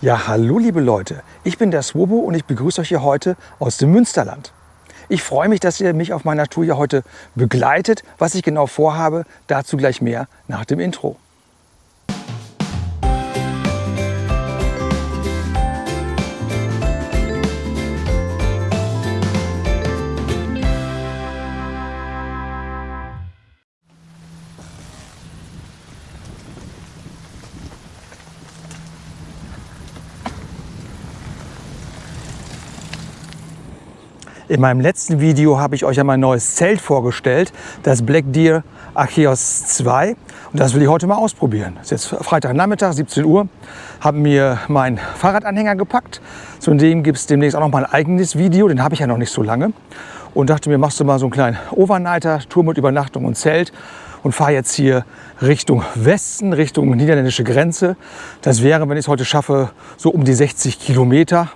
Ja, hallo liebe Leute, ich bin der Swobo und ich begrüße euch hier heute aus dem Münsterland. Ich freue mich, dass ihr mich auf meiner Tour hier heute begleitet. Was ich genau vorhabe, dazu gleich mehr nach dem Intro. In meinem letzten Video habe ich euch ja mein neues Zelt vorgestellt, das Black Deer Acheos 2. Und das will ich heute mal ausprobieren. Es ist jetzt Freitagnachmittag, 17 Uhr. Habe mir meinen Fahrradanhänger gepackt. Zu dem gibt es demnächst auch noch mal ein eigenes Video. Den habe ich ja noch nicht so lange. Und dachte mir, machst du mal so einen kleinen Overnighter, Tour mit Übernachtung und Zelt. Und fahre jetzt hier Richtung Westen, Richtung niederländische Grenze. Das wäre, wenn ich es heute schaffe, so um die 60 Kilometer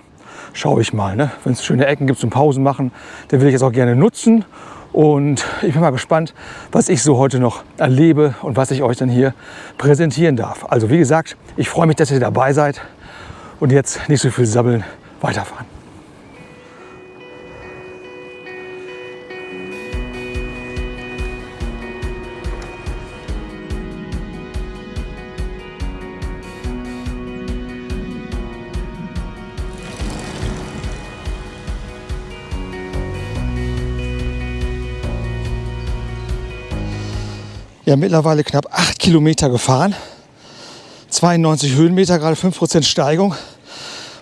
schaue ich mal. Ne? Wenn es schöne Ecken gibt zum Pausen machen, dann will ich es auch gerne nutzen. Und ich bin mal gespannt, was ich so heute noch erlebe und was ich euch dann hier präsentieren darf. Also wie gesagt, ich freue mich, dass ihr dabei seid und jetzt nicht so viel sabbeln, weiterfahren. Ja, mittlerweile knapp 8 Kilometer gefahren. 92 Höhenmeter, gerade 5% Steigung.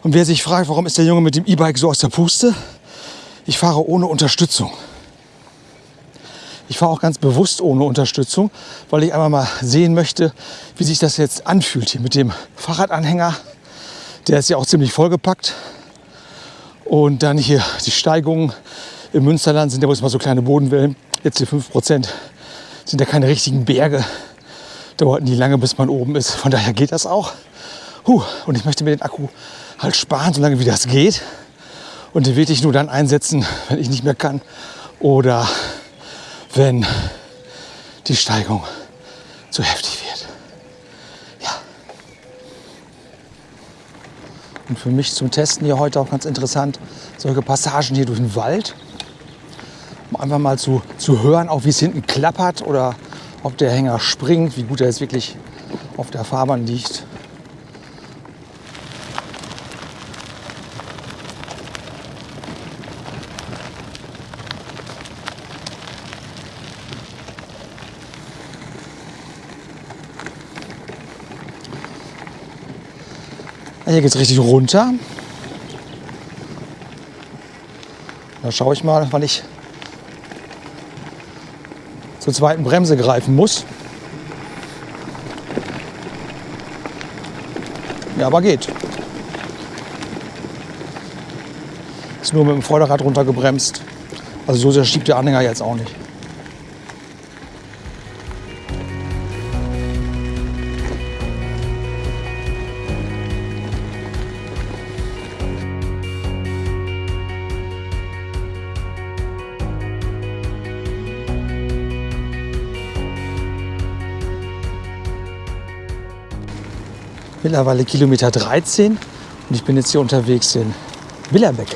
Und wer sich fragt, warum ist der Junge mit dem E-Bike so aus der Puste? Ich fahre ohne Unterstützung. Ich fahre auch ganz bewusst ohne Unterstützung, weil ich einmal mal sehen möchte, wie sich das jetzt anfühlt hier mit dem Fahrradanhänger. Der ist ja auch ziemlich vollgepackt. Und dann hier die Steigungen im Münsterland sind ja wohl mal so kleine Bodenwellen. Jetzt hier 5 Prozent sind ja keine richtigen Berge. Dauert nie lange, bis man oben ist. Von daher geht das auch. Huh. Und ich möchte mir den Akku halt sparen, solange wie das geht. Und den ich nur dann einsetzen, wenn ich nicht mehr kann oder wenn die Steigung zu heftig wird. Ja. Und für mich zum Testen hier heute auch ganz interessant, solche Passagen hier durch den Wald um einfach mal zu, zu hören, auch wie es hinten klappert oder ob der Hänger springt, wie gut er jetzt wirklich auf der Fahrbahn liegt. Hier geht es richtig runter. Da schaue ich mal, wann ich zur zweiten Bremse greifen muss. Ja, aber geht. Ist nur mit dem Vorderrad runtergebremst. Also so sehr schiebt der Anhänger jetzt auch nicht. Mittlerweile Kilometer 13 und ich bin jetzt hier unterwegs in Willerbeck.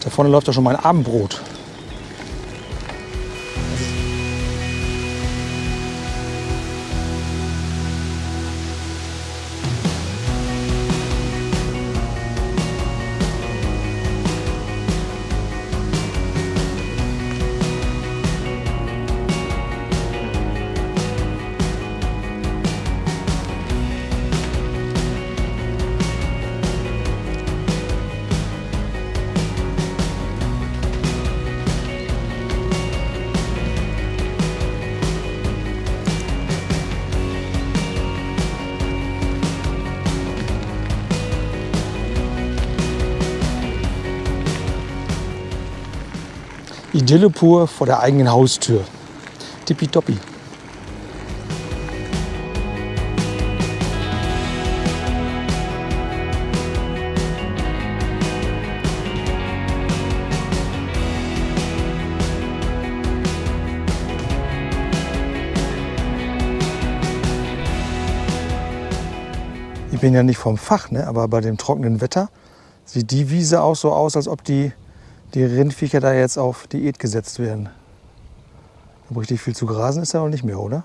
Da vorne läuft ja schon mein Abendbrot. Idylle pur vor der eigenen Haustür. Tippitoppi. Ich bin ja nicht vom Fach, ne? aber bei dem trockenen Wetter sieht die Wiese auch so aus, als ob die die Rindviecher da jetzt auf Diät gesetzt werden. Aber richtig viel zu grasen ist ja auch nicht mehr, oder?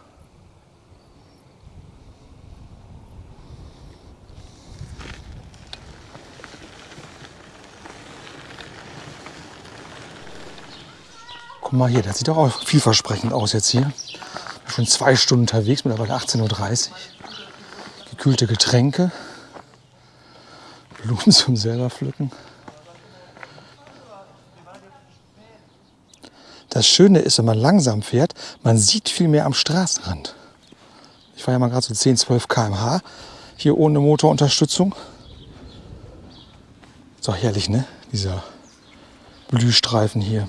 Guck mal hier, das sieht doch auch vielversprechend aus jetzt hier. Schon zwei Stunden unterwegs, mittlerweile 18.30 Uhr. Gekühlte Getränke. Blumen zum selber pflücken. Das Schöne ist, wenn man langsam fährt, man sieht viel mehr am Straßenrand. Ich fahre ja mal gerade so 10, 12 km/h hier ohne Motorunterstützung. Ist auch herrlich, ne? Dieser Blühstreifen hier.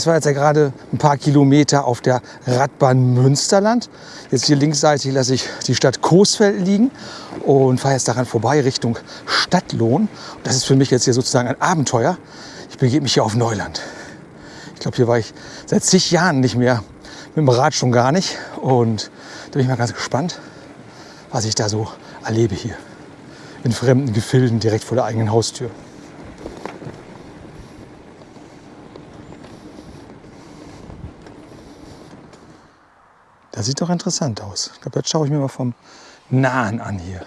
Das war jetzt ja gerade ein paar Kilometer auf der Radbahn Münsterland. Jetzt hier linksseitig lasse ich die Stadt Coesfeld liegen und fahre jetzt daran vorbei Richtung Stadtlohn. Das ist für mich jetzt hier sozusagen ein Abenteuer. Ich begebe mich hier auf Neuland. Ich glaube, hier war ich seit zig Jahren nicht mehr, mit dem Rad schon gar nicht. Und da bin ich mal ganz gespannt, was ich da so erlebe hier. In fremden Gefilden direkt vor der eigenen Haustür. Das sieht doch interessant aus. Ich glaube, das schaue ich mir mal vom Nahen an hier.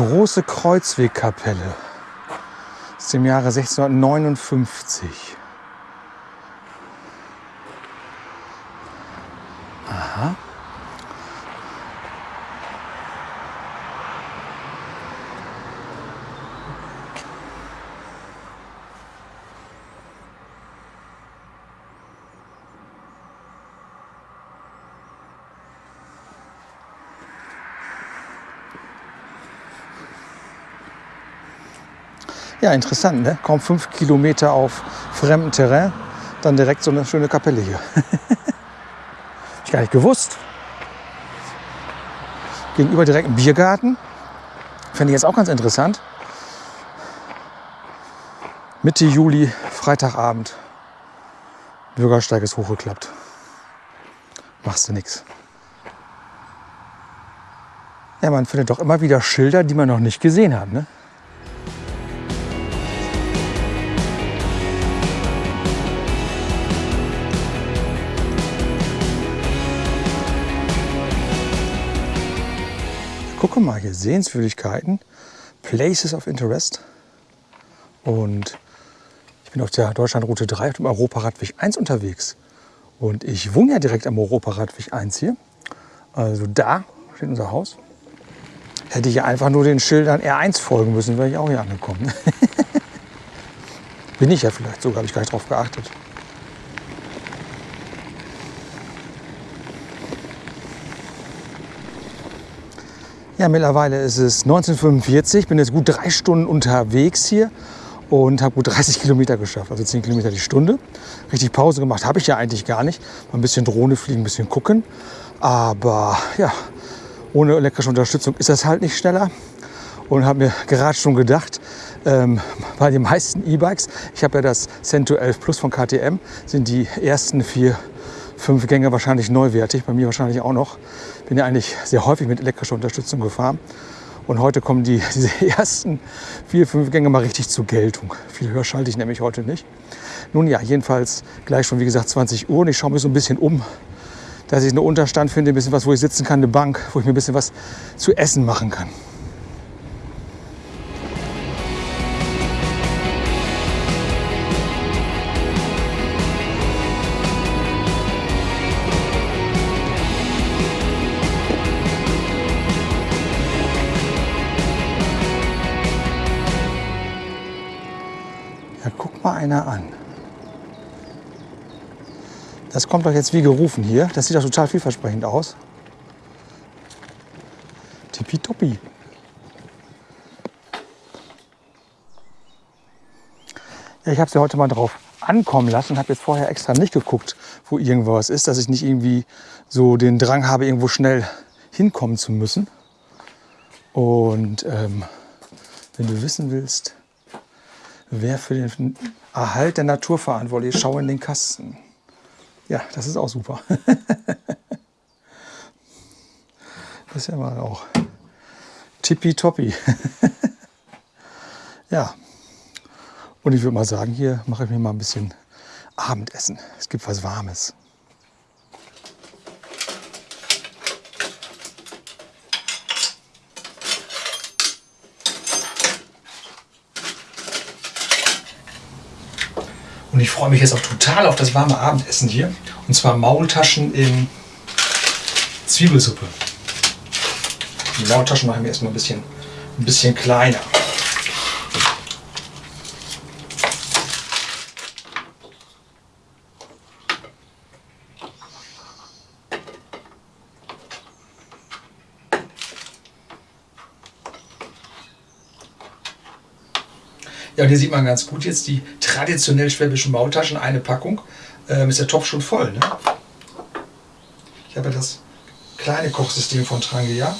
Große Kreuzwegkapelle aus dem Jahre 1659. Ja, interessant, ne? Kaum fünf Kilometer auf fremdem Terrain, dann direkt so eine schöne Kapelle hier. Ich gar nicht gewusst. Gegenüber direkt ein Biergarten. Fände ich jetzt auch ganz interessant. Mitte Juli, Freitagabend. Bürgersteig ist hochgeklappt. Machst du nichts. Ja, man findet doch immer wieder Schilder, die man noch nicht gesehen hat. Ne? Sehenswürdigkeiten, Places of Interest. Und ich bin auf der Deutschlandroute 3 auf dem Europaradweg 1 unterwegs. Und ich wohne ja direkt am Europaradweg 1 hier. Also da steht unser Haus. Hätte ich ja einfach nur den Schildern R1 folgen müssen, wäre ich auch hier angekommen. Bin ich ja vielleicht sogar, habe ich gar nicht drauf geachtet. Ja, mittlerweile ist es 1945, bin jetzt gut drei Stunden unterwegs hier und habe gut 30 Kilometer geschafft, also 10 Kilometer die Stunde. Richtig Pause gemacht habe ich ja eigentlich gar nicht. Mal ein bisschen Drohne fliegen, ein bisschen gucken. Aber ja, ohne elektrische Unterstützung ist das halt nicht schneller. Und habe mir gerade schon gedacht, ähm, bei den meisten E-Bikes, ich habe ja das Cento 11 Plus von KTM, sind die ersten vier fünf Gänge wahrscheinlich neuwertig, bei mir wahrscheinlich auch noch. Bin ja eigentlich sehr häufig mit elektrischer Unterstützung gefahren. Und heute kommen die, diese ersten vier, fünf Gänge mal richtig zur Geltung. Viel höher schalte ich nämlich heute nicht. Nun ja, jedenfalls gleich schon, wie gesagt, 20 Uhr und ich schaue mich so ein bisschen um. dass ich einen Unterstand finde, ein bisschen was, wo ich sitzen kann, eine Bank, wo ich mir ein bisschen was zu essen machen kann. Mal einer an. Das kommt doch jetzt wie gerufen hier. Das sieht doch total vielversprechend aus. Tippitoppi. Ja, ich habe sie heute mal drauf ankommen lassen. Habe jetzt vorher extra nicht geguckt, wo irgendwas ist, dass ich nicht irgendwie so den Drang habe, irgendwo schnell hinkommen zu müssen. Und ähm, wenn du wissen willst, wer für den Erhalt der Natur verantwortlich ist, schau in den Kasten. Ja, das ist auch super. das ist ja mal auch tippitoppi. ja, und ich würde mal sagen, hier mache ich mir mal ein bisschen Abendessen. Es gibt was Warmes. Und ich freue mich jetzt auch total auf das warme Abendessen hier. Und zwar Maultaschen in Zwiebelsuppe. Die Maultaschen machen wir erstmal ein bisschen, ein bisschen kleiner. Ja, und hier sieht man ganz gut jetzt die traditionell schwäbischen Maultaschen, eine Packung. Ähm, ist der Topf schon voll. Ne? Ich habe ja das kleine Kochsystem von Trangia.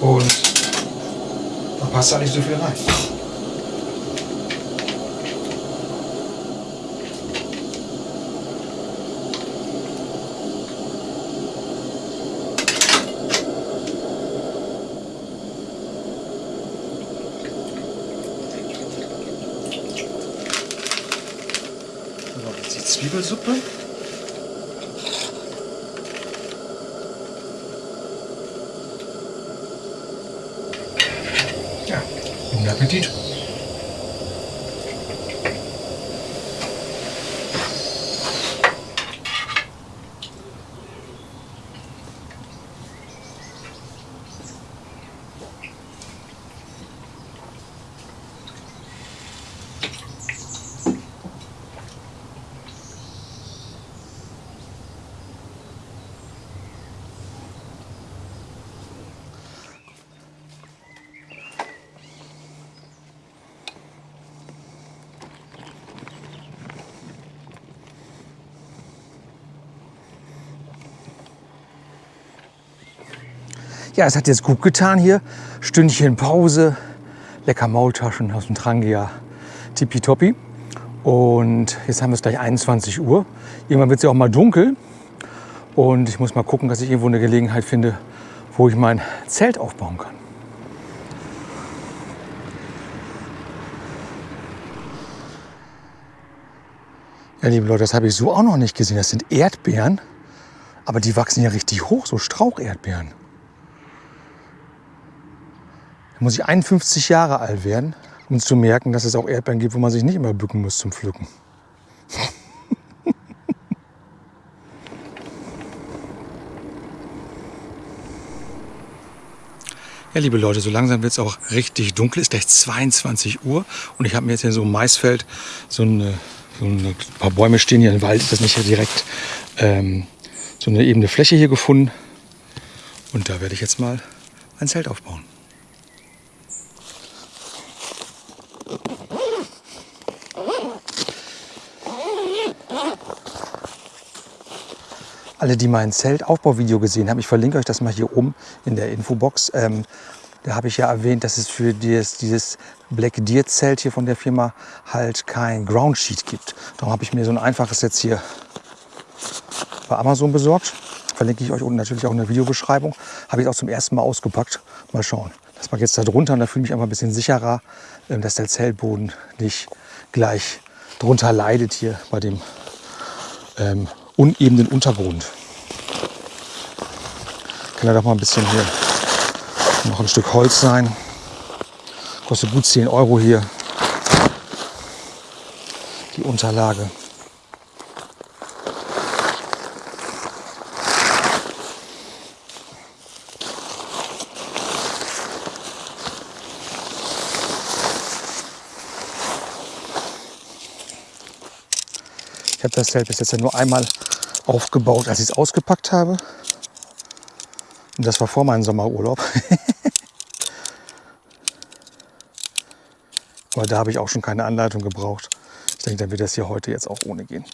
Und da passt da nicht so viel rein. So, jetzt die Zwiebelsuppe. Ja, es hat jetzt gut getan hier. Stündchen Pause, lecker Maultaschen aus dem Trangia, tippitoppi. Und jetzt haben wir es gleich 21 Uhr. Irgendwann wird es ja auch mal dunkel. Und ich muss mal gucken, dass ich irgendwo eine Gelegenheit finde, wo ich mein Zelt aufbauen kann. Ja, liebe Leute, das habe ich so auch noch nicht gesehen. Das sind Erdbeeren, aber die wachsen ja richtig hoch, so Straucherdbeeren. Da muss ich 51 Jahre alt werden, um zu merken, dass es auch Erdbeeren gibt, wo man sich nicht immer bücken muss zum Pflücken. Ja, liebe Leute, so langsam wird es auch richtig dunkel. Es ist gleich 22 Uhr und ich habe mir jetzt hier so im Maisfeld so, eine, so eine, ein paar Bäume stehen hier im Wald. Das ist nicht hier direkt ähm, so eine ebene Fläche hier gefunden. Und da werde ich jetzt mal ein Zelt aufbauen. Alle, die mein Zeltaufbauvideo gesehen haben, ich verlinke euch das mal hier oben in der Infobox. Ähm, da habe ich ja erwähnt, dass es für dieses, dieses Black Deer Zelt hier von der Firma halt kein Ground Sheet gibt. Darum habe ich mir so ein einfaches jetzt hier bei Amazon besorgt. Verlinke ich euch unten natürlich auch in der Videobeschreibung. Habe ich auch zum ersten Mal ausgepackt. Mal schauen. Das ich jetzt da drunter und da fühle ich mich einfach ein bisschen sicherer, ähm, dass der Zeltboden nicht gleich drunter leidet hier bei dem ähm, unebenen Untergrund. Kann ja doch mal ein bisschen hier noch ein Stück Holz sein. Kostet gut 10 Euro hier. Die Unterlage. Ich habe das Zelt bis jetzt ja nur einmal aufgebaut, als ich es ausgepackt habe. Und das war vor meinem Sommerurlaub. Aber da habe ich auch schon keine Anleitung gebraucht. Ich denke, dann wird das hier heute jetzt auch ohne gehen.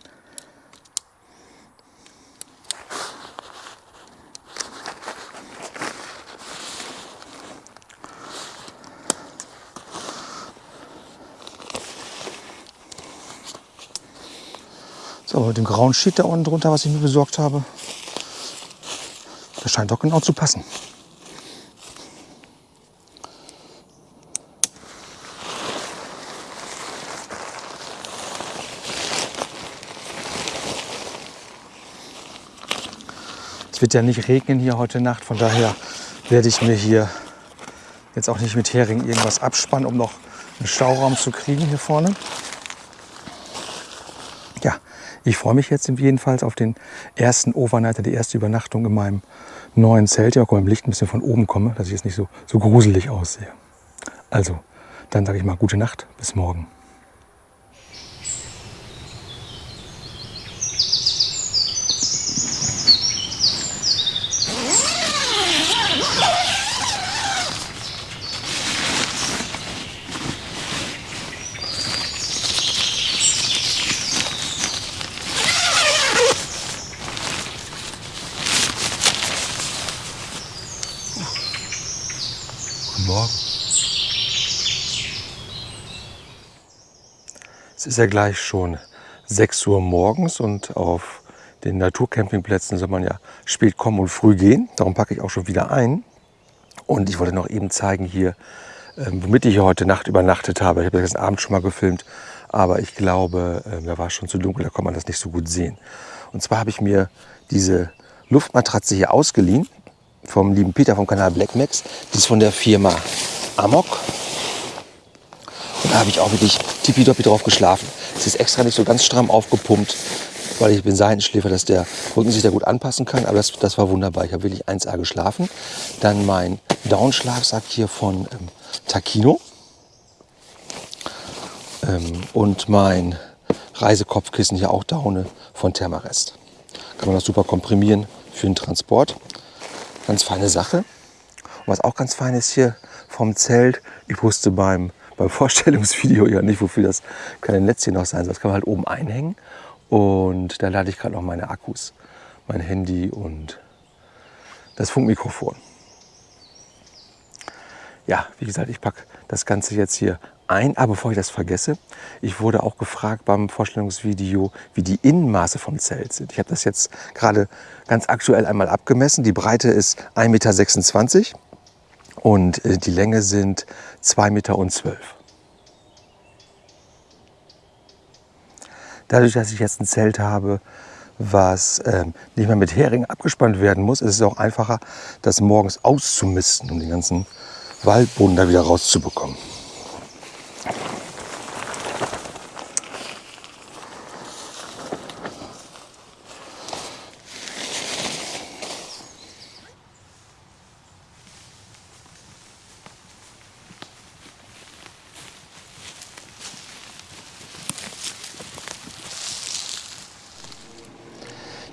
Mit dem grauen Sheet da unten drunter, was ich mir besorgt habe, das scheint doch genau zu passen. Es wird ja nicht regnen hier heute Nacht, von daher werde ich mir hier jetzt auch nicht mit Hering irgendwas abspannen, um noch einen Stauraum zu kriegen hier vorne. Ich freue mich jetzt jedenfalls auf den ersten Overnighter, die erste Übernachtung in meinem neuen Zelt. Ja, guck mal, im Licht ein bisschen von oben komme, dass ich jetzt nicht so, so gruselig aussehe. Also, dann sage ich mal gute Nacht, bis morgen. Es ist ja gleich schon 6 Uhr morgens und auf den Naturcampingplätzen soll man ja spät kommen und früh gehen. Darum packe ich auch schon wieder ein. Und ich wollte noch eben zeigen hier, ähm, womit ich heute Nacht übernachtet habe. Ich habe das gestern Abend schon mal gefilmt, aber ich glaube, äh, da war es schon zu dunkel, da kann man das nicht so gut sehen. Und zwar habe ich mir diese Luftmatratze hier ausgeliehen vom lieben Peter vom Kanal Black Max. Die ist von der Firma Amok. Und da habe ich auch wirklich tippitoppi drauf geschlafen. Es ist extra nicht so ganz stramm aufgepumpt, weil ich bin Seitenschläfer, dass der Rücken sich da gut anpassen kann. Aber das, das war wunderbar. Ich habe wirklich 1A geschlafen. Dann mein Downschlafsack hier von ähm, Takino. Ähm, und mein Reisekopfkissen hier auch Daune von Thermarest. Kann man das super komprimieren für den Transport. Ganz feine Sache. Und was auch ganz fein ist hier vom Zelt, ich wusste beim, beim Vorstellungsvideo ja nicht, wofür das kleine Netzchen noch sein soll. Das kann man halt oben einhängen. Und da lade ich gerade noch meine Akkus, mein Handy und das Funkmikrofon. Ja, wie gesagt, ich packe das Ganze jetzt hier ein. Aber bevor ich das vergesse, ich wurde auch gefragt beim Vorstellungsvideo, wie die Innenmaße vom Zelt sind. Ich habe das jetzt gerade ganz aktuell einmal abgemessen. Die Breite ist 1,26 Meter und äh, die Länge sind 2,12 Meter. Dadurch, dass ich jetzt ein Zelt habe, was ähm, nicht mehr mit Hering abgespannt werden muss, ist es auch einfacher, das morgens auszumisten, um den ganzen Waldboden da wieder rauszubekommen.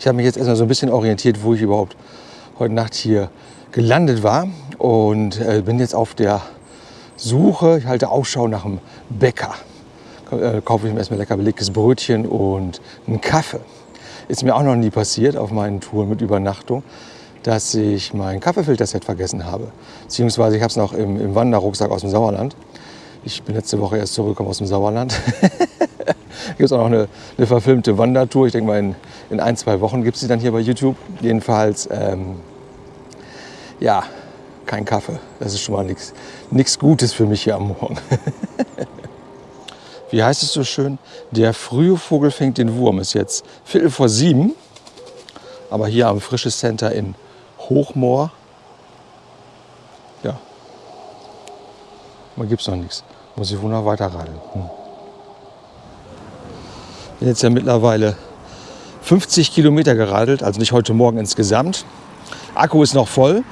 Habe mich jetzt erstmal so ein bisschen orientiert, wo ich überhaupt heute Nacht hier gelandet war und äh, bin jetzt auf der Suche. Ich halte Ausschau nach einem Bäcker. Äh, kaufe ich mir erstmal lecker belegtes Brötchen und einen Kaffee. Ist mir auch noch nie passiert auf meinen Touren mit Übernachtung, dass ich mein Kaffeefilterset vergessen habe. Beziehungsweise ich habe es noch im, im Wanderrucksack aus dem Sauerland. Ich bin letzte Woche erst zurückgekommen aus dem Sauerland. gibt es auch noch eine, eine, verfilmte Wandertour. Ich denke mal, in, in, ein, zwei Wochen gibt es sie dann hier bei YouTube. Jedenfalls, ähm, ja, kein Kaffee. Das ist schon mal nichts Gutes für mich hier am Morgen. wie heißt es so schön, der frühe Vogel fängt den Wurm. Ist jetzt Viertel vor sieben, aber hier am Frisches Center in Hochmoor. Man gibt es noch nichts. Muss ich wohl noch weiter radeln. Hm. Bin jetzt ja mittlerweile 50 Kilometer geradelt, also nicht heute Morgen insgesamt. Akku ist noch voll.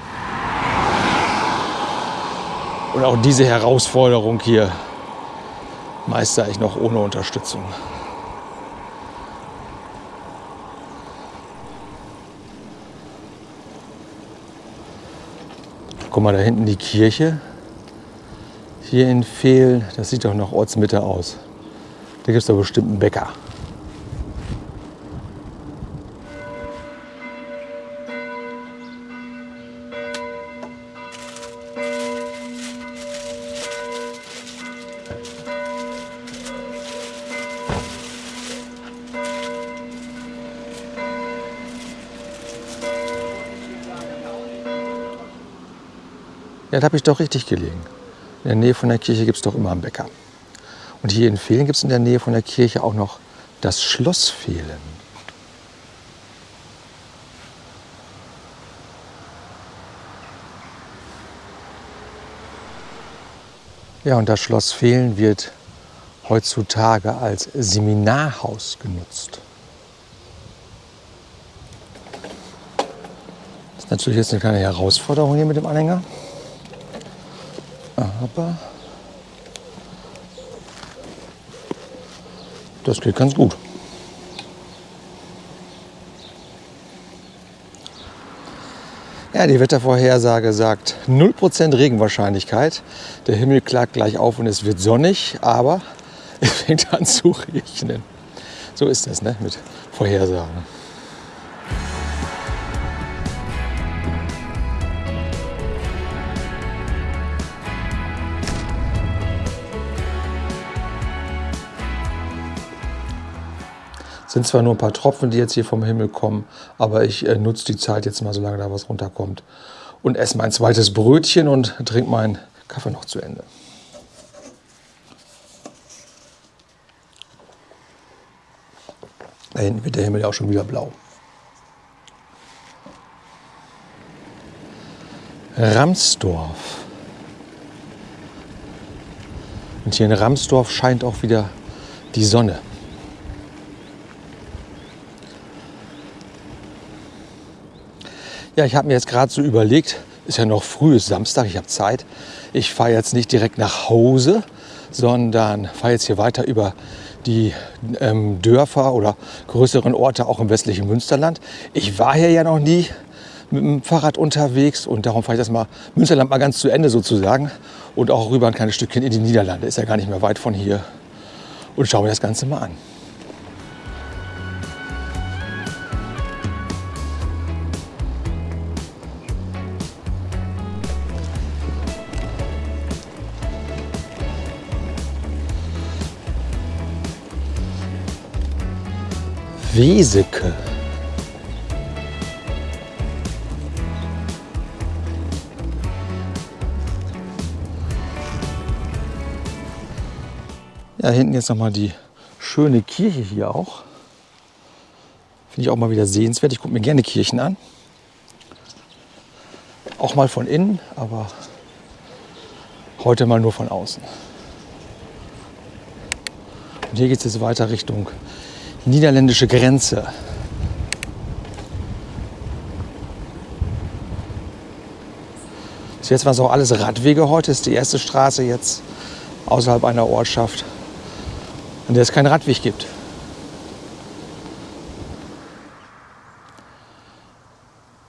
Und auch diese Herausforderung hier meister ich noch ohne Unterstützung. Guck mal, da hinten die Kirche. Hier in Fehl, das sieht doch nach Ortsmitte aus. Da gibt es doch bestimmt einen Bäcker. Ja, da habe ich doch richtig gelegen. In der Nähe von der Kirche gibt es doch immer einen Bäcker. Und hier in Fehlen gibt es in der Nähe von der Kirche auch noch das Schloss Fehlen. Ja, und das Schloss Fehlen wird heutzutage als Seminarhaus genutzt. Das ist natürlich jetzt eine kleine Herausforderung hier mit dem Anhänger. Aber das geht ganz gut. Ja, die Wettervorhersage sagt 0% Regenwahrscheinlichkeit. Der Himmel klagt gleich auf und es wird sonnig, aber es fängt an zu regnen. So ist das ne, mit Vorhersagen. Sind zwar nur ein paar Tropfen, die jetzt hier vom Himmel kommen, aber ich äh, nutze die Zeit jetzt mal, solange da was runterkommt. Und esse mein zweites Brötchen und trinke meinen Kaffee noch zu Ende. Da hinten wird der Himmel ja auch schon wieder blau. Ramsdorf. Und hier in Ramsdorf scheint auch wieder die Sonne. Ja, ich habe mir jetzt gerade so überlegt, ist ja noch früh, ist Samstag, ich habe Zeit. Ich fahre jetzt nicht direkt nach Hause, sondern fahre jetzt hier weiter über die ähm, Dörfer oder größeren Orte auch im westlichen Münsterland. Ich war hier ja noch nie mit dem Fahrrad unterwegs und darum fahre ich das mal Münsterland mal ganz zu Ende sozusagen und auch rüber ein kleines Stückchen in die Niederlande. Ist ja gar nicht mehr weit von hier und schaue mir das Ganze mal an. Weseke. Ja, hinten jetzt noch mal die schöne Kirche hier auch. Finde ich auch mal wieder sehenswert. Ich gucke mir gerne Kirchen an. Auch mal von innen, aber heute mal nur von außen. Und hier geht es jetzt weiter Richtung niederländische Grenze. Bis jetzt waren es auch alles Radwege. Heute ist die erste Straße jetzt außerhalb einer Ortschaft, an der es keinen Radweg gibt.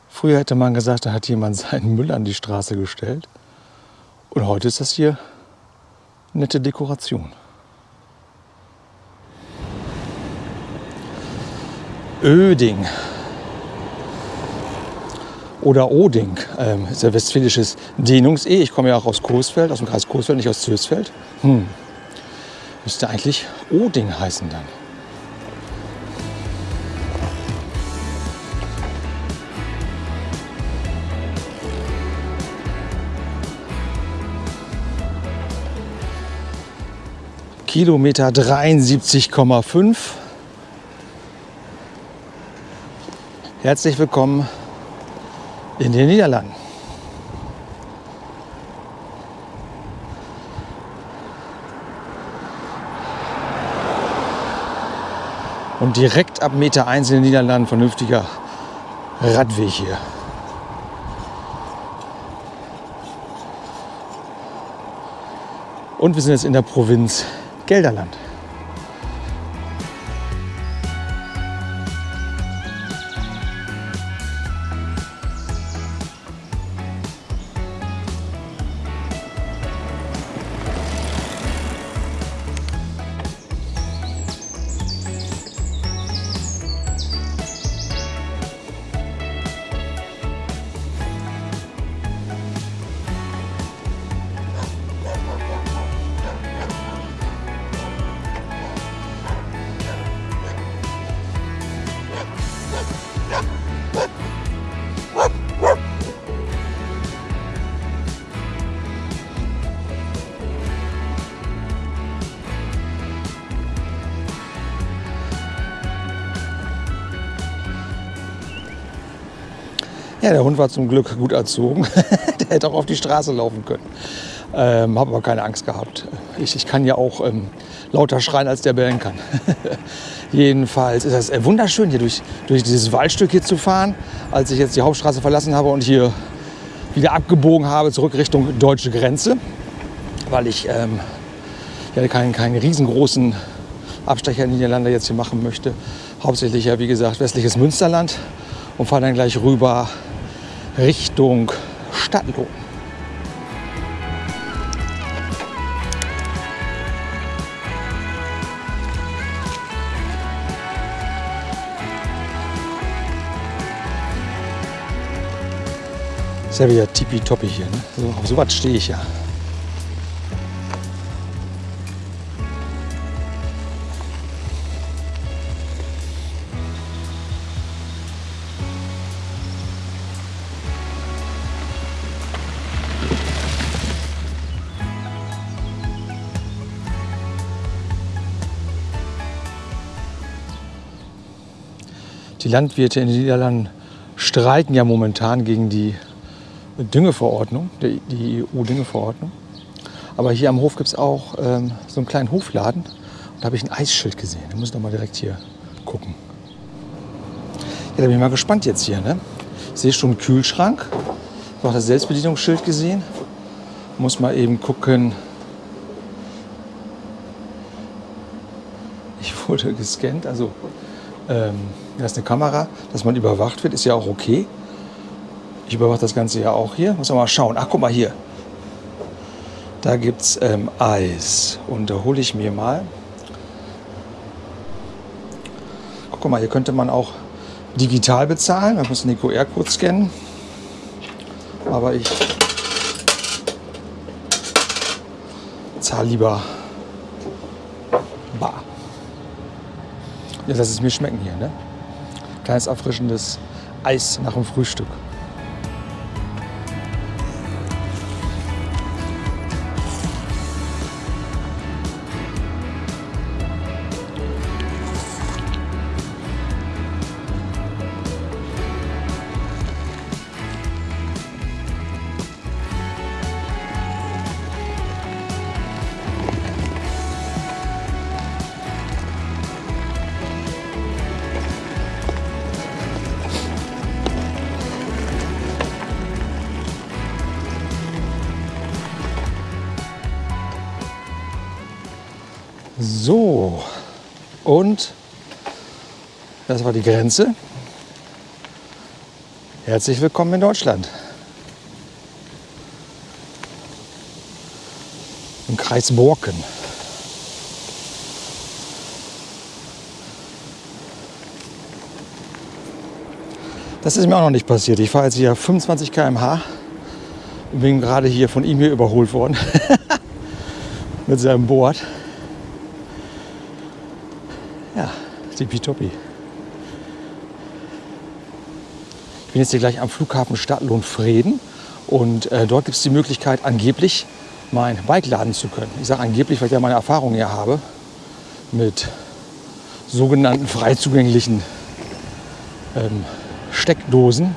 Früher hätte man gesagt, da hat jemand seinen Müll an die Straße gestellt. Und heute ist das hier nette Dekoration. Öding oder Oding ähm, ist ja westfälisches Dehnungs-E. Ich komme ja auch aus Coesfeld, aus dem Kreis Coesfeld, nicht aus Zösfeld. Hm. Müsste eigentlich Oding heißen dann. Kilometer 73,5. Herzlich willkommen in den Niederlanden. Und direkt ab Meter 1 in den Niederlanden vernünftiger Radweg hier. Und wir sind jetzt in der Provinz Gelderland. Ja, der Hund war zum Glück gut erzogen. der hätte auch auf die Straße laufen können. Ähm, Habe aber keine Angst gehabt. Ich, ich kann ja auch ähm, lauter schreien, als der bellen kann. Jedenfalls ist es äh, wunderschön, hier durch, durch dieses Waldstück hier zu fahren. Als ich jetzt die Hauptstraße verlassen habe und hier wieder abgebogen habe, zurück Richtung deutsche Grenze, weil ich ähm, ja, keinen, keinen riesengroßen Abstecher in Niederlande jetzt hier machen möchte. Hauptsächlich ja, wie gesagt, westliches Münsterland und fahre dann gleich rüber Richtung Stadtlohn. Ist ja wieder tippitoppi hier. Ne? So, auf sowas stehe ich ja. Die Landwirte in den Niederlanden streiten ja momentan gegen die Düngeverordnung, die EU-Düngeverordnung. Aber hier am Hof gibt es auch ähm, so einen kleinen Hofladen. Und da habe ich ein Eisschild gesehen. Da muss ich noch mal direkt hier gucken. Ja, da bin ich mal gespannt jetzt hier. Ne? Ich sehe schon einen Kühlschrank. Ich habe auch das Selbstbedienungsschild gesehen. Muss mal eben gucken. Ich wurde gescannt. Also ähm, ist eine Kamera, dass man überwacht wird, ist ja auch okay. Ich überwache das Ganze ja auch hier. Muss man mal schauen. Ach, guck mal hier. Da gibt es ähm, Eis. Und da hole ich mir mal. Guck mal, hier könnte man auch digital bezahlen. Man muss den QR-Code scannen. Aber ich zahle lieber Ja, lass es mir schmecken hier. Ne? Kleines erfrischendes Eis nach dem Frühstück. So, und das war die Grenze. Herzlich willkommen in Deutschland. Im Kreis Borken. Das ist mir auch noch nicht passiert. Ich fahre jetzt hier 25 km/h und bin gerade hier von ihm hier überholt worden mit seinem Board. Tippitoppi. Ich bin jetzt hier gleich am Flughafen Stadtlohn Frieden und äh, dort gibt es die Möglichkeit, angeblich mein Bike laden zu können. Ich sage angeblich, weil ich ja meine Erfahrung hier habe mit sogenannten frei zugänglichen ähm, Steckdosen,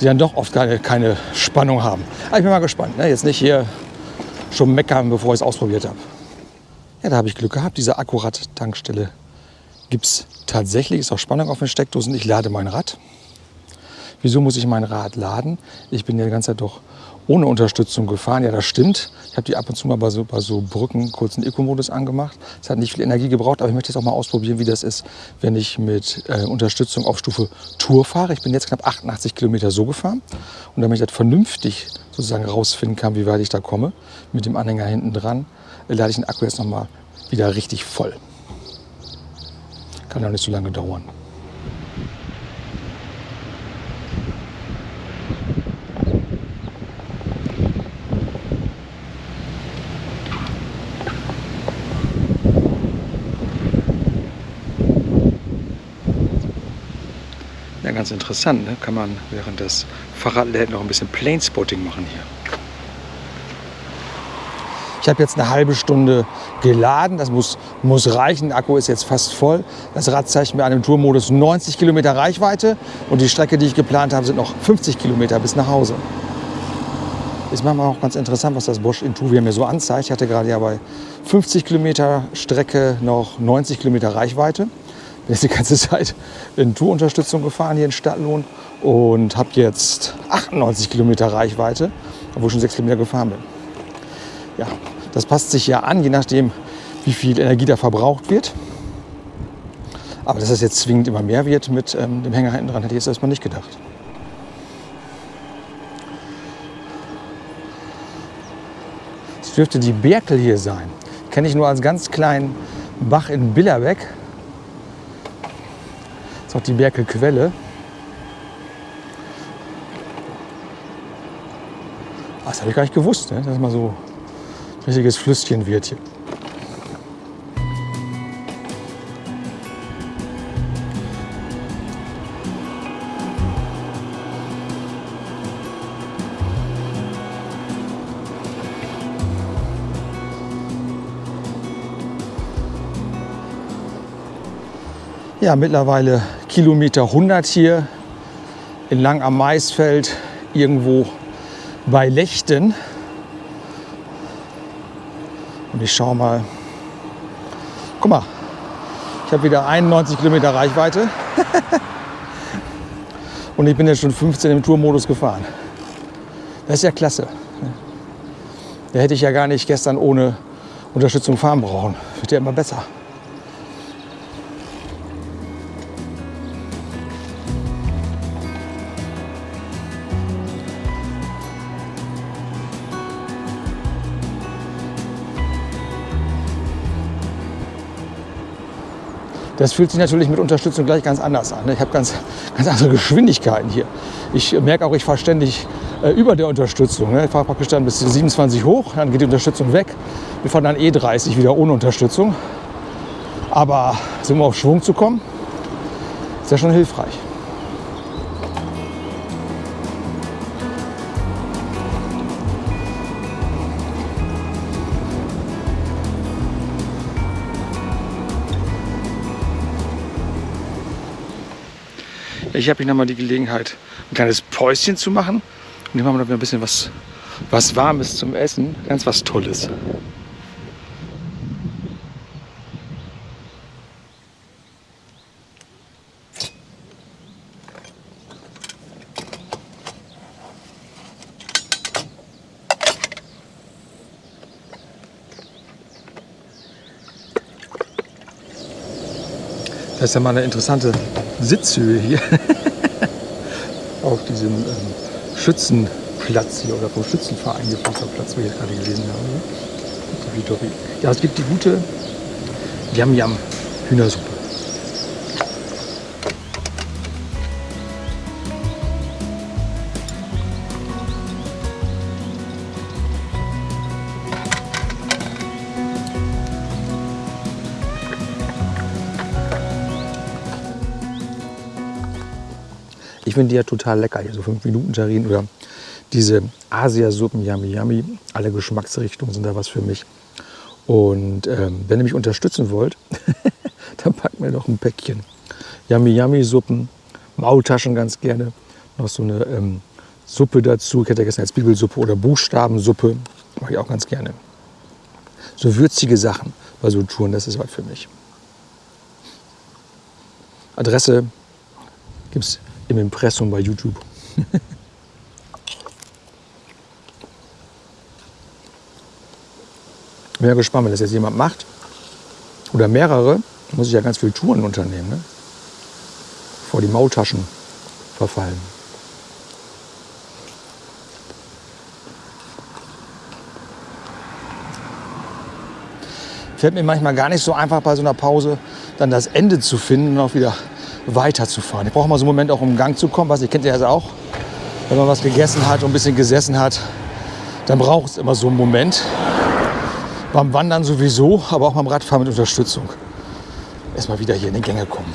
die dann doch oft keine, keine Spannung haben. Aber ich bin mal gespannt. Ne? Jetzt nicht hier schon meckern, bevor ich es ausprobiert habe. Ja, da habe ich Glück gehabt. Diese Akkurat-Tankstelle gibt es tatsächlich. Ist auch Spannung auf den Steckdosen. Ich lade mein Rad. Wieso muss ich mein Rad laden? Ich bin ja die ganze Zeit doch ohne Unterstützung gefahren. Ja, das stimmt. Ich habe die ab und zu mal bei so, bei so Brücken kurz einen Eco-Modus angemacht. Es hat nicht viel Energie gebraucht, aber ich möchte jetzt auch mal ausprobieren, wie das ist, wenn ich mit äh, Unterstützung auf Stufe Tour fahre. Ich bin jetzt knapp 88 Kilometer so gefahren. Und damit ich das vernünftig sozusagen rausfinden kann, wie weit ich da komme, mit dem Anhänger hinten dran, äh, lade ich den Akku jetzt noch mal wieder richtig voll. Kann ja nicht so lange dauern. Ja, ganz interessant. Ne? Kann man während des Fahrradläden noch ein bisschen Planespotting machen hier. Ich habe jetzt eine halbe Stunde geladen. Das muss, muss reichen. Der Akku ist jetzt fast voll. Das Rad zeigt mir an dem Tourmodus 90 Kilometer Reichweite. Und die Strecke, die ich geplant habe, sind noch 50 Kilometer bis nach Hause. Ist manchmal auch ganz interessant, was das Bosch Intuvia mir so anzeigt. Ich hatte gerade ja bei 50 Kilometer Strecke noch 90 Kilometer Reichweite. Bin jetzt die ganze Zeit in Tourunterstützung gefahren hier in Stadtlohn und habe jetzt 98 Kilometer Reichweite, obwohl ich schon 6 Kilometer gefahren bin. Ja, das passt sich ja an, je nachdem, wie viel Energie da verbraucht wird. Aber dass das jetzt zwingend immer mehr wird mit ähm, dem Hänger hinten dran, hätte ich jetzt erstmal nicht gedacht. Es dürfte die Berkel hier sein. Kenne ich nur als ganz kleinen Bach in Billerbeck. Das ist auch die Berkelquelle. Ah, das habe ich gar nicht gewusst, ne? dass mal so richtiges Flüsschen wird hier. Ja, mittlerweile Kilometer 100 hier in Lang am Maisfeld, irgendwo bei Lechten. Und ich schaue mal. Guck mal, ich habe wieder 91 Kilometer Reichweite. Und ich bin jetzt schon 15 im Tourmodus gefahren. Das ist ja klasse. Da hätte ich ja gar nicht gestern ohne Unterstützung fahren brauchen. Wird ja immer besser. Das fühlt sich natürlich mit Unterstützung gleich ganz anders an. Ich habe ganz, ganz andere Geschwindigkeiten hier. Ich merke auch, ich fahre ständig äh, über der Unterstützung. Ich fahre praktisch dann bis 27 hoch, dann geht die Unterstützung weg. Wir fahren dann E30 wieder ohne Unterstützung. Aber um auf Schwung zu kommen, ist ja schon hilfreich. Ich habe noch mal die Gelegenheit, ein kleines Päuschen zu machen. Und hier machen wir noch ein bisschen was, was Warmes zum Essen. Ganz was Tolles. Das ist ja mal eine interessante Sitzhöhe hier. Auf diesem ähm, Schützenplatz hier oder vom Schützenverein Platz, wo ich gerade gelesen habe. Ja, es gibt die gute Yam Yam Hühnersuppe. Ich finde die ja total lecker, hier so 5 Minuten Terrinen oder diese Asiasuppen, Yummy Yummy, alle Geschmacksrichtungen sind da was für mich. Und ähm, wenn ihr mich unterstützen wollt, dann packt mir noch ein Päckchen Yummy Yummy Suppen, Maultaschen ganz gerne, noch so eine ähm, Suppe dazu. Ich hätte gestern als Bibelsuppe oder Buchstabensuppe, mache ich auch ganz gerne. So würzige Sachen bei so Touren, das ist was für mich. Adresse gibt es im Impressum bei YouTube. Bin ja gespannt, wenn das jetzt jemand macht oder mehrere, muss ich ja ganz viele Touren unternehmen, ne? vor die Maultaschen verfallen. Fällt mir manchmal gar nicht so einfach bei so einer Pause dann das Ende zu finden und auch wieder weiterzufahren. Ich brauche mal so einen Moment auch um in Gang zu kommen, was ihr kennt ja auch. Wenn man was gegessen hat und ein bisschen gesessen hat, dann braucht es immer so einen Moment. Beim Wandern sowieso, aber auch beim Radfahren mit Unterstützung. Erstmal wieder hier in die Gänge kommen.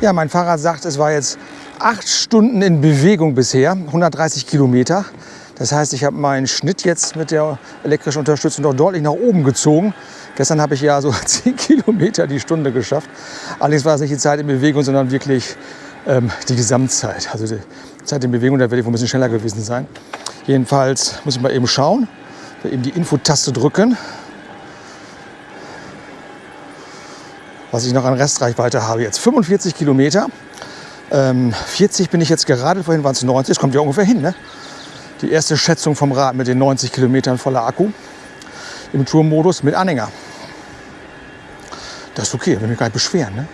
Ja, mein Fahrrad sagt, es war jetzt acht Stunden in Bewegung bisher, 130 Kilometer. Das heißt, ich habe meinen Schnitt jetzt mit der elektrischen Unterstützung doch deutlich nach oben gezogen. Gestern habe ich ja so 10 Kilometer die Stunde geschafft. Allerdings war es nicht die Zeit in Bewegung, sondern wirklich ähm, die Gesamtzeit. Also die Zeit in Bewegung, da werde ich wohl ein bisschen schneller gewesen sein. Jedenfalls muss ich mal eben schauen, eben die Infotaste drücken. Was ich noch an Restreichweite habe. Jetzt 45 Kilometer. Ähm, 40 bin ich jetzt gerade, vorhin waren es 90, das kommt ja ungefähr hin. Ne? Die erste Schätzung vom Rad mit den 90 Kilometern voller Akku im Tourmodus mit Anhänger. Das ist okay, will mich gar nicht beschweren. Ne?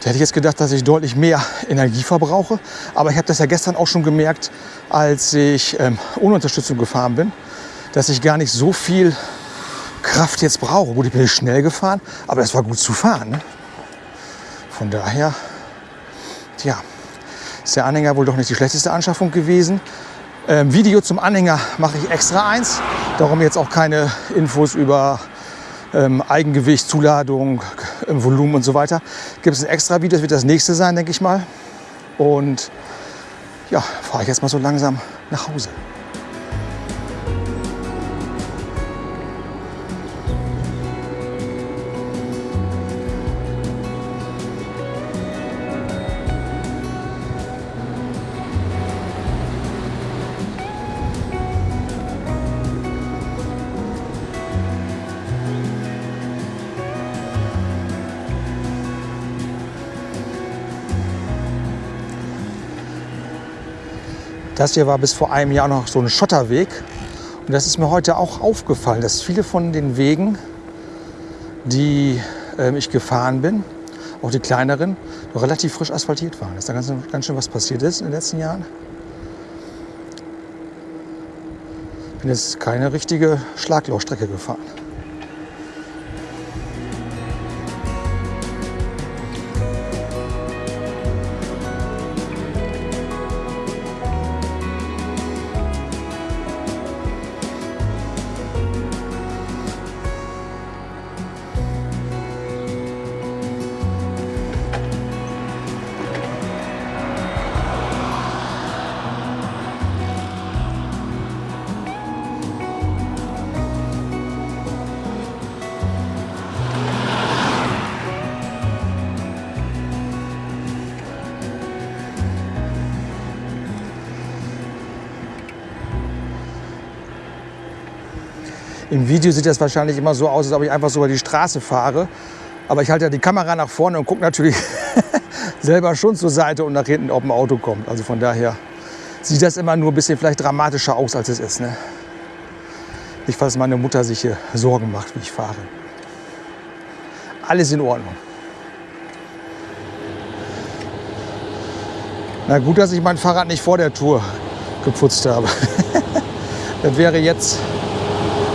Da hätte ich jetzt gedacht, dass ich deutlich mehr Energie verbrauche. Aber ich habe das ja gestern auch schon gemerkt, als ich ähm, ohne Unterstützung gefahren bin, dass ich gar nicht so viel Kraft jetzt brauche. Gut, ich bin schnell gefahren, aber es war gut zu fahren. Ne? Von daher, tja, ist der Anhänger wohl doch nicht die schlechteste Anschaffung gewesen. Ähm, Video zum Anhänger mache ich extra eins. Darum jetzt auch keine Infos über ähm, Eigengewicht, Zuladung, äh, Volumen und so weiter. Gibt es ein extra Video, das wird das nächste sein, denke ich mal. Und ja, fahre ich jetzt mal so langsam nach Hause. Das hier war bis vor einem Jahr noch so ein Schotterweg. Und das ist mir heute auch aufgefallen, dass viele von den Wegen, die äh, ich gefahren bin, auch die kleineren, noch relativ frisch asphaltiert waren. Dass da ganz, ganz schön was passiert ist in den letzten Jahren. Ich bin jetzt keine richtige Schlaglochstrecke gefahren. Video sieht das wahrscheinlich immer so aus, als ob ich einfach so über die Straße fahre. Aber ich halte ja die Kamera nach vorne und gucke natürlich selber schon zur Seite und nach hinten, ob ein Auto kommt. Also von daher sieht das immer nur ein bisschen vielleicht dramatischer aus, als es ist. Ne? Nicht, dass meine Mutter sich hier Sorgen macht, wie ich fahre. Alles in Ordnung. Na gut, dass ich mein Fahrrad nicht vor der Tour geputzt habe. das wäre jetzt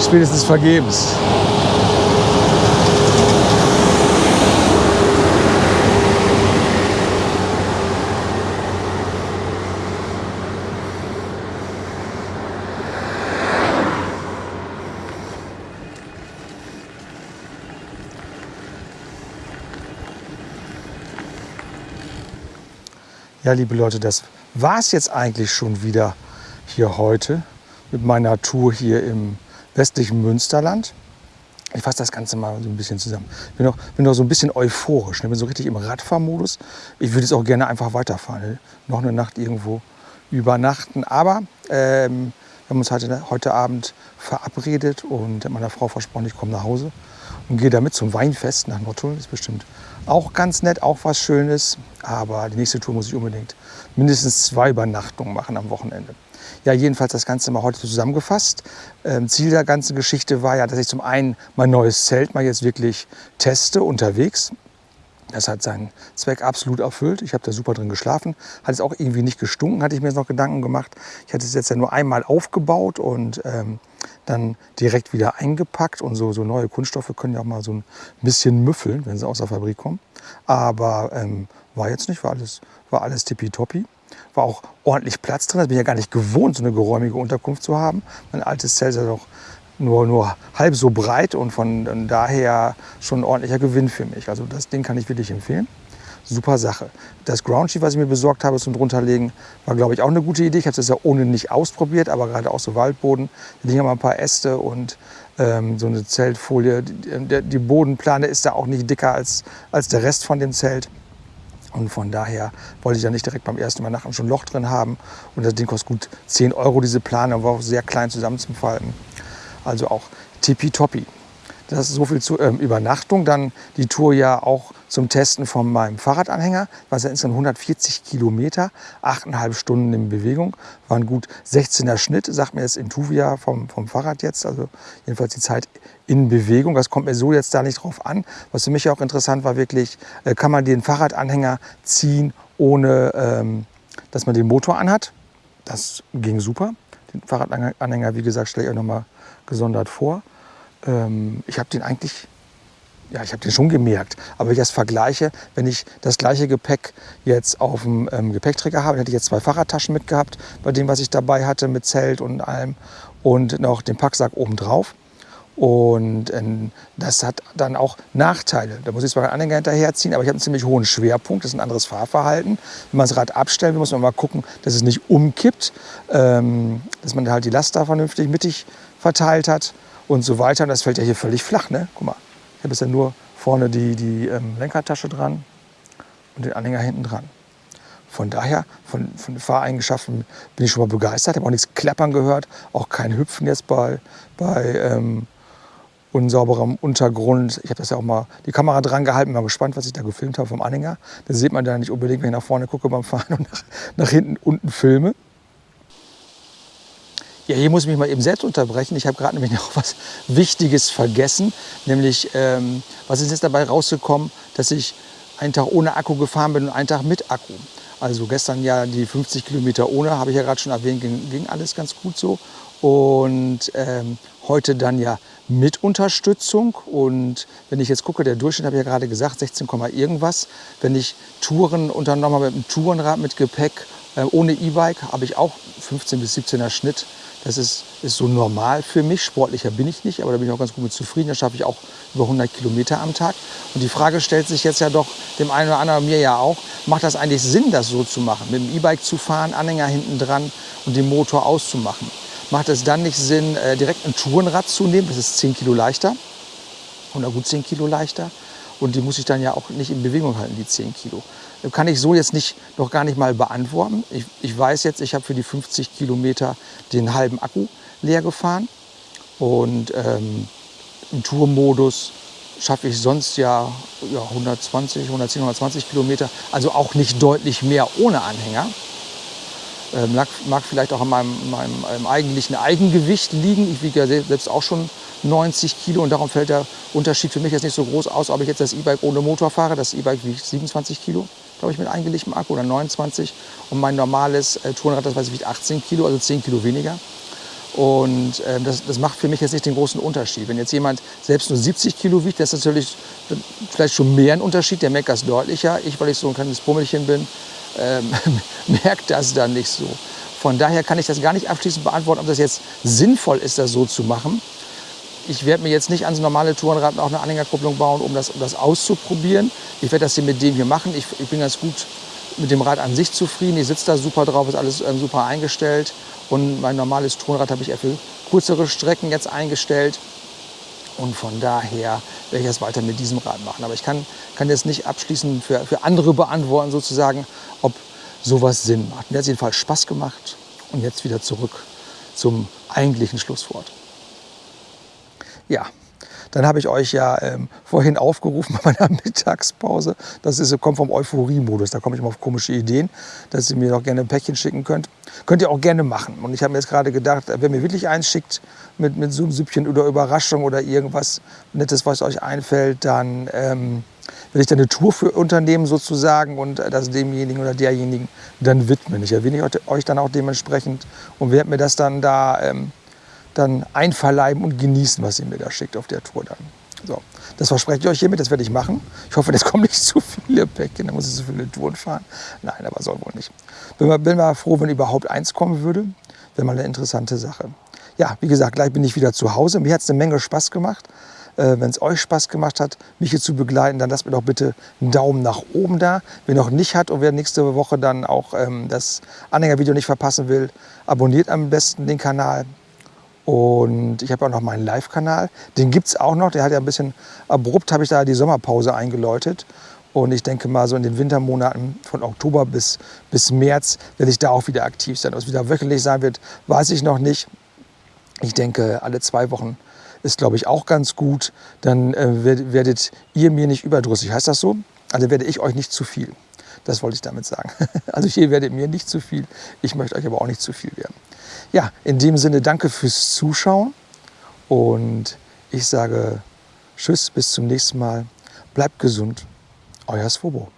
spätestens vergebens. Ja, liebe Leute, das war es jetzt eigentlich schon wieder hier heute mit meiner Tour hier im westlichen Münsterland. Ich fasse das Ganze mal so ein bisschen zusammen. Ich bin noch, bin noch so ein bisschen euphorisch. Ich ne? bin so richtig im Radfahrmodus. Ich würde jetzt auch gerne einfach weiterfahren. Ne? Noch eine Nacht irgendwo übernachten. Aber ähm, wir haben uns heute, heute Abend verabredet und meiner Frau versprochen, ich komme nach Hause und gehe damit zum Weinfest nach Nottuln. Das ist bestimmt auch ganz nett, auch was Schönes. Aber die nächste Tour muss ich unbedingt mindestens zwei Übernachtungen machen am Wochenende. Ja, jedenfalls das Ganze mal heute zusammengefasst. Ähm, Ziel der ganzen Geschichte war ja, dass ich zum einen mein neues Zelt mal jetzt wirklich teste unterwegs. Das hat seinen Zweck absolut erfüllt. Ich habe da super drin geschlafen. Hat es auch irgendwie nicht gestunken, hatte ich mir jetzt noch Gedanken gemacht. Ich hatte es jetzt ja nur einmal aufgebaut und ähm, dann direkt wieder eingepackt. Und so, so neue Kunststoffe können ja auch mal so ein bisschen müffeln, wenn sie aus der Fabrik kommen. Aber ähm, war jetzt nicht, war alles, war alles tippitoppi. War auch ordentlich Platz drin. Das bin ich ja gar nicht gewohnt, so eine geräumige Unterkunft zu haben. Mein altes Zelt ist ja doch nur, nur halb so breit und von daher schon ein ordentlicher Gewinn für mich. Also das Ding kann ich wirklich empfehlen. Super Sache. Das Groundsheet, was ich mir besorgt habe zum drunterlegen, war glaube ich auch eine gute Idee. Ich habe das ja ohne nicht ausprobiert, aber gerade auch so Waldboden. Da liegen mal ein paar Äste und ähm, so eine Zeltfolie. Die, die Bodenplane ist da auch nicht dicker als, als der Rest von dem Zelt. Und von daher wollte ich ja nicht direkt beim ersten nachher schon ein Loch drin haben. Und das Ding kostet gut 10 Euro, diese Plane, war auch sehr klein zusammenzufalten. Also auch tippitoppi. Das ist so viel zur ähm, Übernachtung. Dann die Tour ja auch zum Testen von meinem Fahrradanhänger. Das ja insgesamt 140 Kilometer, 8,5 Stunden in Bewegung. War ein gut 16er Schnitt, sagt mir jetzt Intuvia vom, vom Fahrrad jetzt. Also jedenfalls die Zeit in Bewegung. Das kommt mir so jetzt da nicht drauf an. Was für mich auch interessant war, wirklich, äh, kann man den Fahrradanhänger ziehen, ohne ähm, dass man den Motor anhat. Das ging super. Den Fahrradanhänger, wie gesagt, stelle ich euch nochmal gesondert vor. Ähm, ich habe den eigentlich, ja, ich habe den schon gemerkt. Aber wenn ich das vergleiche, wenn ich das gleiche Gepäck jetzt auf dem ähm, Gepäckträger habe, hätte ich jetzt zwei Fahrradtaschen mitgehabt, bei dem, was ich dabei hatte, mit Zelt und allem und noch den Packsack oben drauf. Und ähm, das hat dann auch Nachteile. Da muss ich zwar einen Anhänger hinterherziehen, aber ich habe einen ziemlich hohen Schwerpunkt. Das ist ein anderes Fahrverhalten. Wenn man das Rad abstellen muss man mal gucken, dass es nicht umkippt, ähm, dass man halt die Last da vernünftig mittig verteilt hat und so weiter. Und das fällt ja hier völlig flach. Ne? Guck mal, ich habe ja nur vorne die, die ähm, Lenkertasche dran und den Anhänger hinten dran. Von daher, von, von Fahreigenschaften bin ich schon mal begeistert. Habe auch nichts klappern gehört, auch kein Hüpfen jetzt bei, bei ähm, unsauberem Untergrund. Ich habe das ja auch mal die Kamera dran gehalten, mal gespannt, was ich da gefilmt habe vom Anhänger. Das sieht man da nicht unbedingt, wenn ich nach vorne gucke beim Fahren und nach, nach hinten unten filme. Ja, hier muss ich mich mal eben selbst unterbrechen. Ich habe gerade nämlich noch was Wichtiges vergessen. Nämlich, ähm, was ist jetzt dabei rausgekommen, dass ich einen Tag ohne Akku gefahren bin und einen Tag mit Akku. Also gestern ja die 50 Kilometer ohne, habe ich ja gerade schon erwähnt, ging, ging, alles ganz gut so. Und ähm, heute dann ja mit Unterstützung. Und wenn ich jetzt gucke, der Durchschnitt habe ich ja gerade gesagt, 16, irgendwas. Wenn ich Touren unternommen habe mit einem Tourenrad mit Gepäck, äh, ohne E-Bike, habe ich auch 15 bis 17er Schnitt. Das ist, ist so normal für mich. Sportlicher bin ich nicht, aber da bin ich auch ganz gut mit zufrieden. Da schaffe ich auch über 100 Kilometer am Tag. Und die Frage stellt sich jetzt ja doch dem einen oder anderen, mir ja auch, macht das eigentlich Sinn, das so zu machen? Mit dem E-Bike zu fahren, Anhänger hinten dran und den Motor auszumachen? Macht es dann nicht Sinn, äh, direkt ein Tourenrad zu nehmen? Das ist 10 Kilo leichter oder gut 10 Kilo leichter. Und die muss ich dann ja auch nicht in Bewegung halten, die 10 Kilo kann ich so jetzt nicht, noch gar nicht mal beantworten. Ich, ich weiß jetzt, ich habe für die 50 Kilometer den halben Akku leer gefahren. Und ähm, im Tourmodus schaffe ich sonst ja, ja 120, 110, 120 Kilometer. Also auch nicht deutlich mehr ohne Anhänger. Ähm, mag, mag, vielleicht auch an meinem, meinem, meinem eigentlichen Eigengewicht liegen. Ich wiege ja selbst auch schon 90 Kilo und darum fällt der Unterschied für mich jetzt nicht so groß aus, ob ich jetzt das E-Bike ohne Motor fahre. Das E-Bike wiegt 27 Kilo glaube ich, mit eingelegtem Akku oder 29. Und mein normales äh, Tourenrad, das weiß ich, wiegt 18 Kilo, also 10 Kilo weniger. Und äh, das, das, macht für mich jetzt nicht den großen Unterschied. Wenn jetzt jemand selbst nur 70 Kilo wiegt, das ist natürlich vielleicht schon mehr ein Unterschied, der merkt das deutlicher. Ich, weil ich so ein kleines Pummelchen bin, äh, merkt das dann nicht so. Von daher kann ich das gar nicht abschließend beantworten, ob das jetzt sinnvoll ist, das so zu machen ich werde mir jetzt nicht ans normale Tourenrad auch eine Anhängerkupplung bauen, um das, um das auszuprobieren. Ich werde das hier mit dem hier machen. Ich, ich bin ganz gut mit dem Rad an sich zufrieden. Ich sitze da super drauf, ist alles ähm, super eingestellt. Und mein normales Tourenrad habe ich eher für kürzere Strecken jetzt eingestellt. Und von daher werde ich das weiter mit diesem Rad machen. Aber ich kann, kann jetzt nicht abschließend für, für andere beantworten, sozusagen, ob sowas Sinn macht. Mir hat es jedenfalls Spaß gemacht. Und jetzt wieder zurück zum eigentlichen Schlusswort. Ja, dann habe ich euch ja ähm, vorhin aufgerufen bei meiner Mittagspause. Das ist, kommt vom Euphorie-Modus. Da komme ich immer auf komische Ideen, dass ihr mir doch gerne ein Päckchen schicken könnt. Könnt ihr auch gerne machen. Und ich habe mir jetzt gerade gedacht, wenn mir wirklich eins schickt mit, mit so einem Süppchen oder Überraschung oder irgendwas Nettes, was euch einfällt, dann ähm, will ich dann eine Tour für unternehmen sozusagen und das demjenigen oder derjenigen dann widmen. Ich erwähne euch dann auch dementsprechend und werde mir das dann da ähm, dann einverleiben und genießen, was ihr mir da schickt auf der Tour dann. So, das verspreche ich euch hiermit, das werde ich machen. Ich hoffe, das kommen nicht zu viele Päckchen, dann muss ich so viele Touren fahren. Nein, aber soll wohl nicht. Bin mal, bin mal froh, wenn überhaupt eins kommen würde. Wäre mal eine interessante Sache. Ja, wie gesagt, gleich bin ich wieder zu Hause. Mir hat es eine Menge Spaß gemacht. Äh, wenn es euch Spaß gemacht hat, mich hier zu begleiten, dann lasst mir doch bitte einen Daumen nach oben da. Wer noch nicht hat und wer nächste Woche dann auch ähm, das Anhängervideo nicht verpassen will, abonniert am besten den Kanal. Und ich habe auch noch meinen Live-Kanal. Den gibt es auch noch. Der hat ja ein bisschen abrupt, habe ich da die Sommerpause eingeläutet. Und ich denke mal, so in den Wintermonaten von Oktober bis, bis März werde ich da auch wieder aktiv sein. Ob es wieder wöchentlich sein wird, weiß ich noch nicht. Ich denke, alle zwei Wochen ist, glaube ich, auch ganz gut. Dann äh, werdet ihr mir nicht überdrüssig. Heißt das so? Also werde ich euch nicht zu viel. Das wollte ich damit sagen. Also hier werdet mir nicht zu viel. Ich möchte euch aber auch nicht zu viel werden. Ja, in dem Sinne danke fürs Zuschauen und ich sage Tschüss, bis zum nächsten Mal. Bleibt gesund, euer Svobo.